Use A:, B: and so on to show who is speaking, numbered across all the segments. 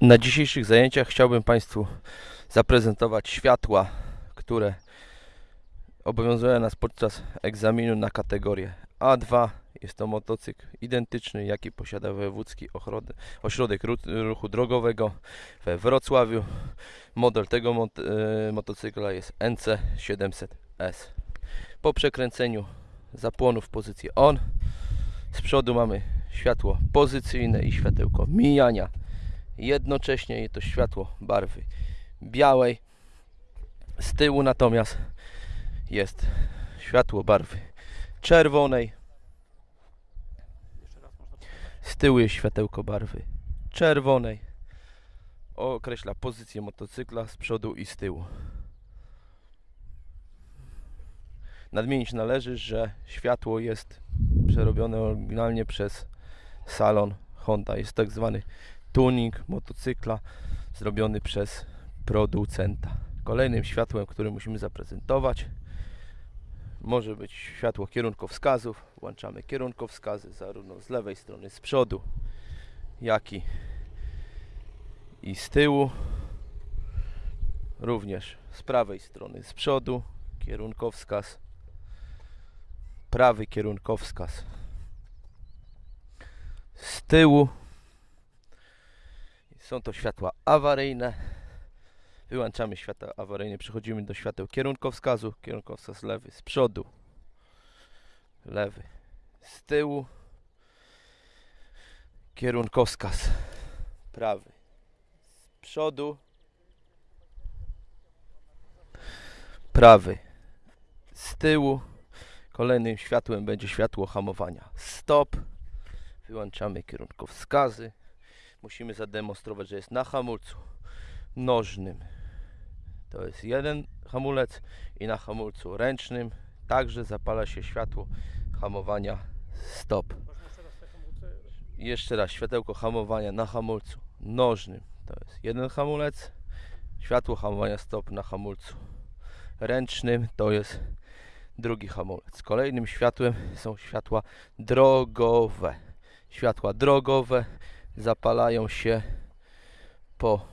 A: Na dzisiejszych zajęciach chciałbym Państwu zaprezentować światła, które obowiązują nas podczas egzaminu na kategorię A2. Jest to motocykl identyczny, jaki posiada Wojewódzki Ośrodek Ru- Ruchu Drogowego we Wrocławiu. Model tego mot- e, motocykla jest NC700S. Po przekręceniu zapłonu w pozycji ON z przodu mamy światło pozycyjne i światełko mijania jednocześnie to światło barwy białej. Z tyłu natomiast jest światło barwy czerwonej. Z tyłu jest światełko barwy czerwonej. Określa pozycję motocykla z przodu i z tyłu. Nadmienić należy, że światło jest przerobione oryginalnie przez salon Honda. Jest tak zwany tuning motocykla zrobiony przez producenta. Kolejnym światłem, które musimy zaprezentować, może być światło kierunkowskazów. Włączamy kierunkowskazy zarówno z lewej strony z przodu, jak i, i z tyłu. Również z prawej strony z przodu kierunkowskaz, prawy kierunkowskaz z tyłu. Są to światła awaryjne. Wyłączamy światła awaryjne, przechodzimy do świateł kierunkowskazu. Kierunkowskaz lewy z przodu, lewy z tyłu. Kierunkowskaz prawy z przodu, prawy z tyłu. Kolejnym światłem będzie światło hamowania stop. Wyłączamy kierunkowskazy musimy zademonstrować, że jest na hamulcu nożnym. To jest jeden hamulec i na hamulcu ręcznym także zapala się światło hamowania stop. Jeszcze raz światełko hamowania na hamulcu nożnym. To jest jeden hamulec. Światło hamowania stop na hamulcu ręcznym to jest drugi hamulec. Kolejnym światłem są światła drogowe. Światła drogowe zapalają się po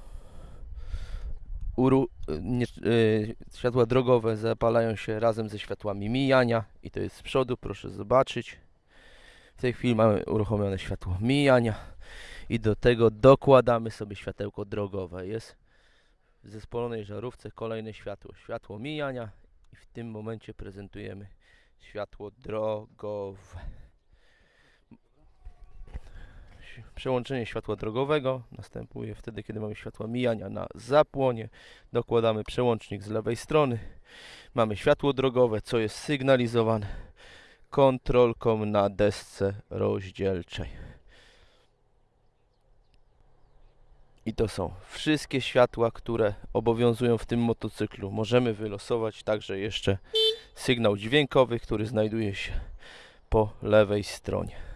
A: uru, nie, y, światła drogowe zapalają się razem ze światłami mijania i to jest z przodu, proszę zobaczyć. W tej chwili mamy uruchomione światło mijania i do tego dokładamy sobie światełko drogowe. Jest w zespolonej żarówce kolejne światło, światło mijania i w tym momencie prezentujemy światło drogowe. Przełączenie światła drogowego następuje wtedy, kiedy mamy światła mijania na zapłonie. Dokładamy przełącznik z lewej strony. Mamy światło drogowe, co jest sygnalizowane kontrolką na desce rozdzielczej. I to są wszystkie światła, które obowiązują w tym motocyklu. Możemy wylosować także jeszcze sygnał dźwiękowy, który znajduje się po lewej stronie.